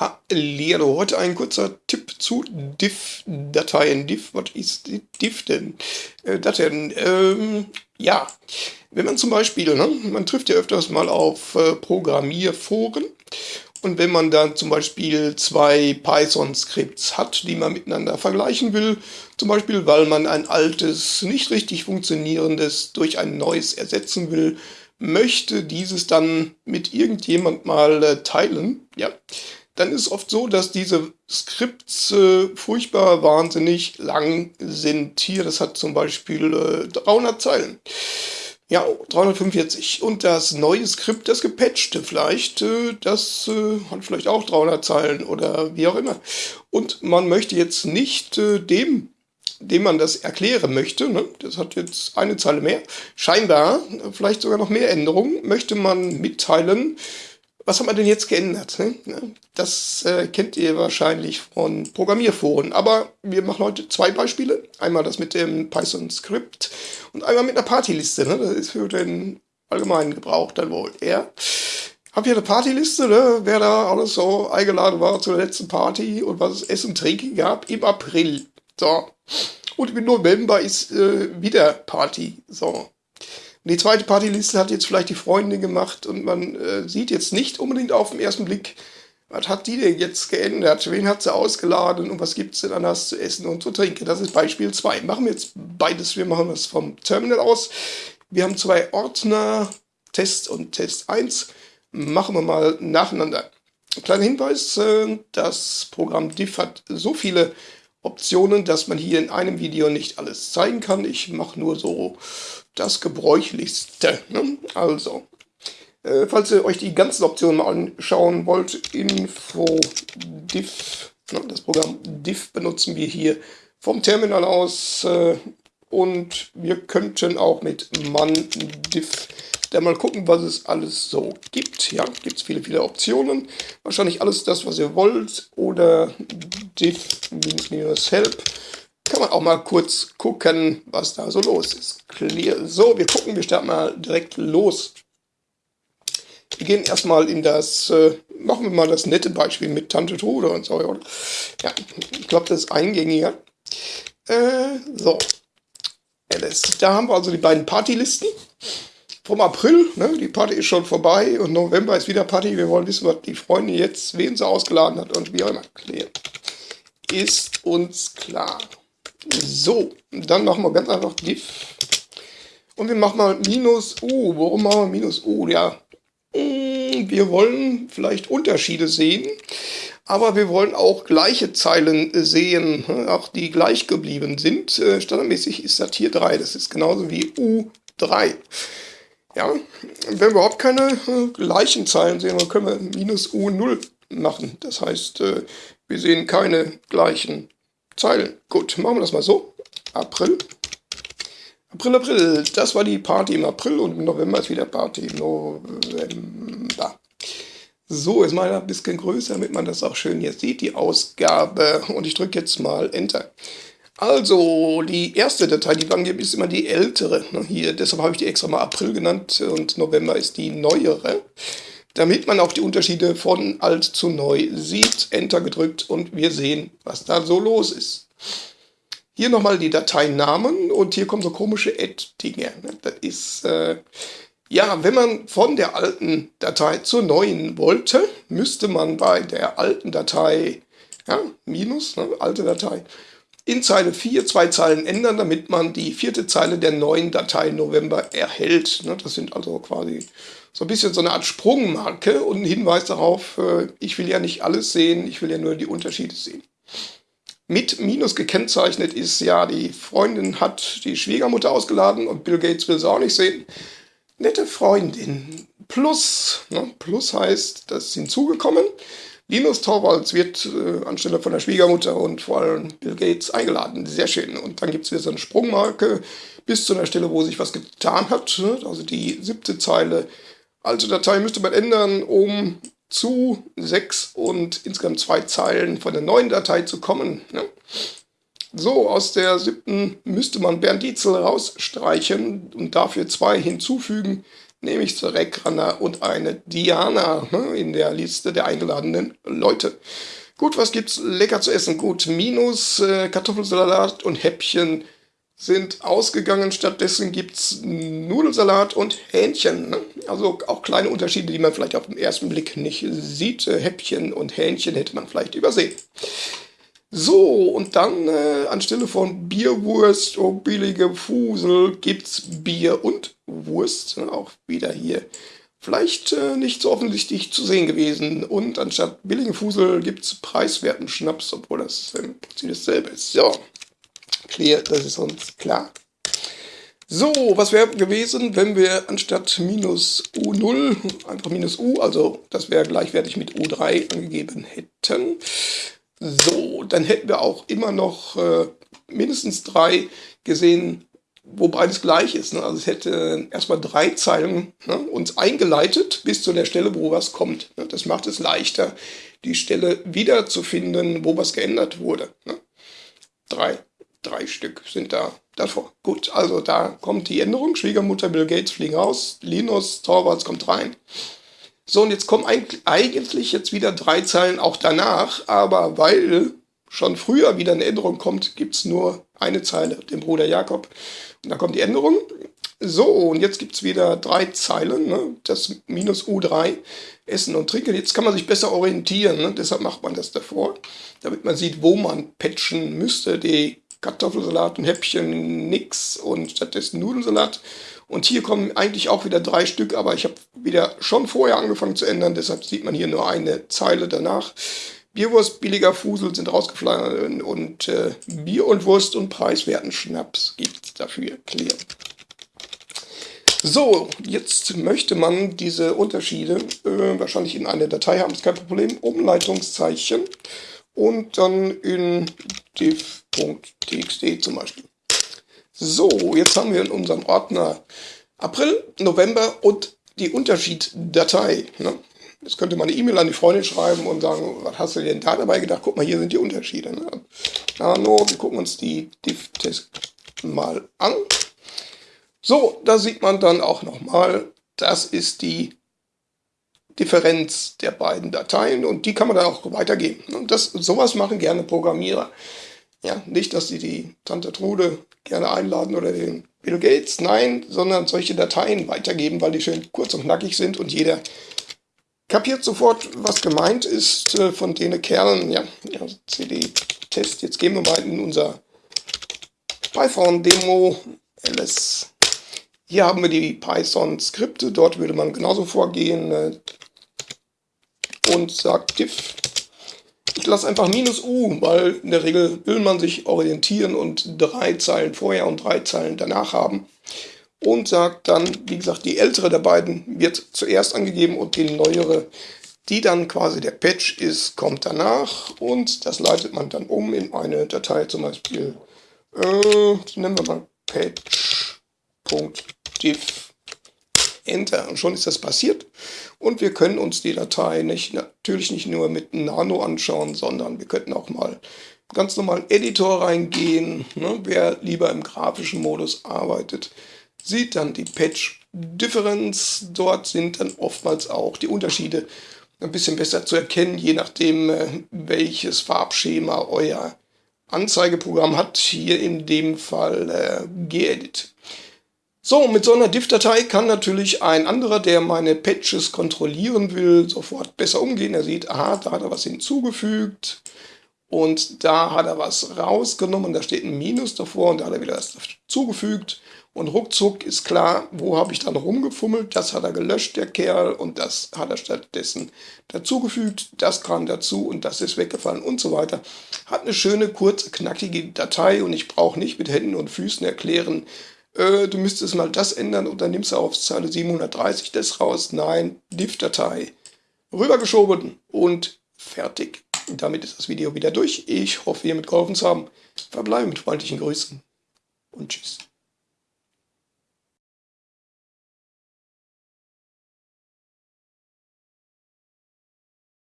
Hallo, heute ein kurzer Tipp zu Diff-Dateien. Diff, was ist Diff denn? Äh, Dateien, ähm, ja, wenn man zum Beispiel, ne, man trifft ja öfters mal auf äh, Programmierforen und wenn man dann zum Beispiel zwei Python-Skripts hat, die man miteinander vergleichen will, zum Beispiel weil man ein altes, nicht richtig funktionierendes durch ein neues ersetzen will, möchte dieses dann mit irgendjemand mal äh, teilen, ja, dann ist es oft so, dass diese Skripts äh, furchtbar wahnsinnig lang sind. Hier, das hat zum Beispiel äh, 300 Zeilen. Ja, 345. Und das neue Skript, das gepatchte vielleicht, äh, das äh, hat vielleicht auch 300 Zeilen oder wie auch immer. Und man möchte jetzt nicht äh, dem dem man das erklären möchte, ne, das hat jetzt eine Zeile mehr, scheinbar, vielleicht sogar noch mehr Änderungen, möchte man mitteilen, was haben wir denn jetzt geändert? Ne? Das äh, kennt ihr wahrscheinlich von Programmierforen. Aber wir machen heute zwei Beispiele. Einmal das mit dem Python-Skript und einmal mit einer Partyliste. Ne? Das ist für den allgemeinen Gebrauch dann wohl eher. Hab hier eine Partyliste, ne? wer da alles so eingeladen war zur letzten Party und was es Essen und Trinken gab im April. So. Und im November ist äh, wieder Party. So. Die zweite Partyliste hat jetzt vielleicht die Freundin gemacht und man äh, sieht jetzt nicht unbedingt auf den ersten Blick, was hat die denn jetzt geändert? Wen hat sie ausgeladen und was gibt es denn anders zu essen und zu trinken? Das ist Beispiel 2. Machen wir jetzt beides. Wir machen das vom Terminal aus. Wir haben zwei Ordner, Test und Test 1. Machen wir mal nacheinander. Kleiner Hinweis, äh, das Programm diff hat so viele Optionen, dass man hier in einem Video nicht alles zeigen kann. Ich mache nur so das Gebräuchlichste. Ne? Also, äh, falls ihr euch die ganzen Optionen mal anschauen wollt, Info diff, ne? das Programm diff benutzen wir hier vom Terminal aus äh, und wir könnten auch mit man diff dann mal gucken, was es alles so gibt. Ja, gibt es viele, viele Optionen. Wahrscheinlich alles das, was ihr wollt. Oder diff-help. Kann man auch mal kurz gucken, was da so los ist. Clear. So, wir gucken, wir starten mal direkt los. Wir gehen erstmal in das, äh, machen wir mal das nette Beispiel mit Tante Trude und so. Oder? Ja, ich glaube, das ist eingängiger. Äh, so. Alice. Da haben wir also die beiden Partylisten vom April. Ne? Die Party ist schon vorbei und November ist wieder Party. Wir wollen wissen, was die Freundin jetzt, wen sie ausgeladen hat und wie auch immer. Klären. Ist uns klar. So, dann machen wir ganz einfach diff. Und wir machen mal minus U. Warum machen wir minus U? Ja, mm, wir wollen vielleicht Unterschiede sehen, aber wir wollen auch gleiche Zeilen sehen, auch die gleich geblieben sind. Äh, standardmäßig ist das hier 3, das ist genauso wie U3. Ja, wenn wir überhaupt keine äh, gleichen Zeilen sehen, dann können wir minus U0 machen. Das heißt, äh, wir sehen keine gleichen Zeilen. Gut, machen wir das mal so. April. April, April. Das war die Party im April und im November ist wieder Party im November. So, ist mal ein bisschen größer, damit man das auch schön hier sieht, die Ausgabe. Und ich drücke jetzt mal Enter. Also, die erste Datei, die wir angeben, ist immer die ältere. Hier, deshalb habe ich die extra mal April genannt und November ist die neuere. Damit man auch die Unterschiede von alt zu neu sieht, Enter gedrückt und wir sehen, was da so los ist. Hier nochmal die Dateinamen und hier kommen so komische Add-Dinge. Ne, das ist, äh, ja, wenn man von der alten Datei zur neuen wollte, müsste man bei der alten Datei, ja, minus, ne, alte Datei, in Zeile 4 zwei Zeilen ändern, damit man die vierte Zeile der neuen Datei November erhält. Ne, das sind also quasi so ein bisschen so eine Art Sprungmarke und ein Hinweis darauf, äh, ich will ja nicht alles sehen, ich will ja nur die Unterschiede sehen. Mit Minus gekennzeichnet ist ja, die Freundin hat die Schwiegermutter ausgeladen und Bill Gates will sie auch nicht sehen. Nette Freundin. Plus, ne, Plus heißt, das ist hinzugekommen. Linus Torvalds wird äh, anstelle von der Schwiegermutter und vor allem Bill Gates eingeladen. Sehr schön. Und dann gibt es wieder so eine Sprungmarke bis zu einer Stelle, wo sich was getan hat. Ne? Also die siebte Zeile. Alte Datei müsste man ändern, um zu sechs und insgesamt zwei Zeilen von der neuen Datei zu kommen. Ne? So, aus der siebten müsste man Bernd Dietzel rausstreichen und dafür zwei hinzufügen. Nehme ich zur Reckrunner und eine Diana ne, in der Liste der eingeladenen Leute. Gut, was gibt's lecker zu essen? Gut, minus äh, Kartoffelsalat und Häppchen sind ausgegangen. Stattdessen gibt es Nudelsalat und Hähnchen. Ne? Also auch kleine Unterschiede, die man vielleicht auf den ersten Blick nicht sieht. Äh, Häppchen und Hähnchen hätte man vielleicht übersehen. So, und dann äh, anstelle von Bierwurst, oh billige Fusel, gibt's Bier und Wurst. Auch wieder hier vielleicht äh, nicht so offensichtlich zu sehen gewesen. Und anstatt billigen Fusel gibt's preiswerten Schnaps, obwohl das im Prinzip dasselbe ist. So, clear, das ist uns klar. So, was wäre gewesen, wenn wir anstatt minus U0 einfach minus U, also das wäre gleichwertig mit U3 angegeben hätten. So, dann hätten wir auch immer noch äh, mindestens drei gesehen, wo beides gleich ist. Ne? Also es hätte erstmal drei Zeilen ne, uns eingeleitet bis zu der Stelle, wo was kommt. Ne? Das macht es leichter, die Stelle wiederzufinden, wo was geändert wurde. Ne? Drei, drei Stück sind da davor. Gut, also da kommt die Änderung. Schwiegermutter Bill Gates fliegen raus. Linus Torvalds kommt rein. So, und jetzt kommen eigentlich jetzt wieder drei Zeilen auch danach, aber weil schon früher wieder eine Änderung kommt, gibt es nur eine Zeile, den Bruder Jakob. Und da kommt die Änderung. So, und jetzt gibt es wieder drei Zeilen, ne? das minus U3, Essen und Trinken. Jetzt kann man sich besser orientieren, ne? deshalb macht man das davor, damit man sieht, wo man patchen müsste. Die Kartoffelsalat und Häppchen nix und stattdessen Nudelsalat. Und hier kommen eigentlich auch wieder drei Stück, aber ich habe wieder schon vorher angefangen zu ändern, deshalb sieht man hier nur eine Zeile danach. Bierwurst, billiger Fusel sind rausgefallen und äh, Bier und Wurst und preiswerten Schnaps gibt dafür. Clear. So, jetzt möchte man diese Unterschiede äh, wahrscheinlich in eine Datei haben, ist kein Problem. Umleitungszeichen und dann in div.txt zum Beispiel. So, jetzt haben wir in unserem Ordner April, November und die Unterschieddatei. Ne? Jetzt könnte man eine E-Mail an die Freundin schreiben und sagen, was hast du denn da dabei gedacht? Guck mal, hier sind die Unterschiede. Ne? Nano, wir gucken uns die Diff-Test mal an. So, da sieht man dann auch nochmal, das ist die Differenz der beiden Dateien und die kann man dann auch weitergeben. Und das, sowas machen gerne Programmierer. Ja, nicht, dass sie die Tante Trude gerne einladen oder den Bill Gates, nein, sondern solche Dateien weitergeben, weil die schön kurz und knackig sind und jeder kapiert sofort, was gemeint ist äh, von denen Kerlen. Ja, ja CD-Test. Jetzt gehen wir mal in unser Python-Demo ls. Hier haben wir die Python-Skripte. Dort würde man genauso vorgehen äh, und sagt diff ich lasse einfach minus u, weil in der Regel will man sich orientieren und drei Zeilen vorher und drei Zeilen danach haben. Und sagt dann, wie gesagt, die ältere der beiden wird zuerst angegeben und die neuere, die dann quasi der Patch ist, kommt danach. Und das leitet man dann um in eine Datei, zum Beispiel, äh, nennen wir mal patch.diff Enter. Und schon ist das passiert. Und wir können uns die Datei nicht, natürlich nicht nur mit Nano anschauen, sondern wir könnten auch mal ganz normalen Editor reingehen. Ne? Wer lieber im grafischen Modus arbeitet, sieht dann die Patch Difference. Dort sind dann oftmals auch die Unterschiede ein bisschen besser zu erkennen, je nachdem, äh, welches Farbschema euer Anzeigeprogramm hat. Hier in dem Fall äh, gedit. So, mit so einer Diff-Datei kann natürlich ein anderer, der meine Patches kontrollieren will, sofort besser umgehen. Er sieht, aha, da hat er was hinzugefügt und da hat er was rausgenommen, da steht ein Minus davor und da hat er wieder was zugefügt. Und ruckzuck ist klar, wo habe ich dann rumgefummelt, das hat er gelöscht, der Kerl, und das hat er stattdessen dazugefügt, das kam dazu und das ist weggefallen und so weiter. Hat eine schöne, kurze, knackige Datei und ich brauche nicht mit Händen und Füßen erklären, äh, du müsstest mal das ändern und dann nimmst du auf Zeile 730 das raus. Nein, Diff-Datei rübergeschoben und fertig. Damit ist das Video wieder durch. Ich hoffe, ihr mitgeholfen zu haben. Verbleibe mit freundlichen Grüßen und tschüss.